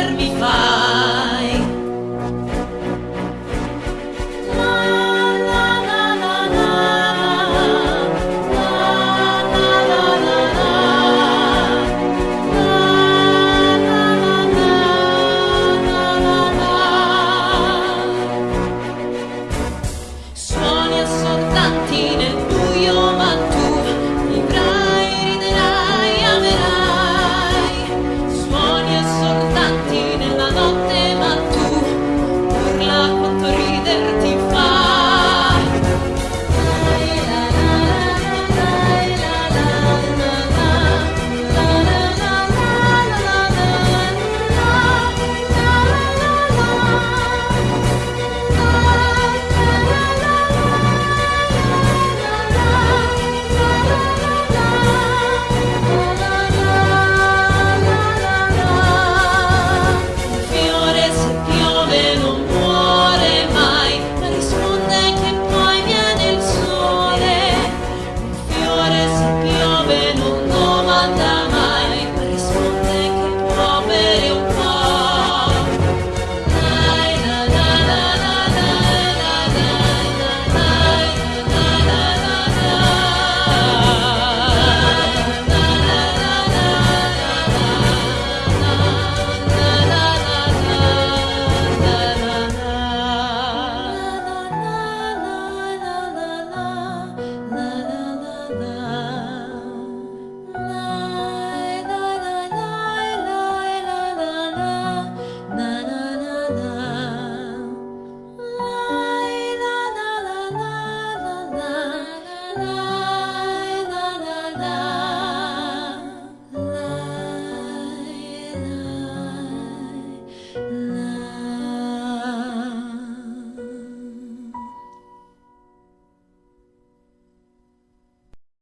volermi fa.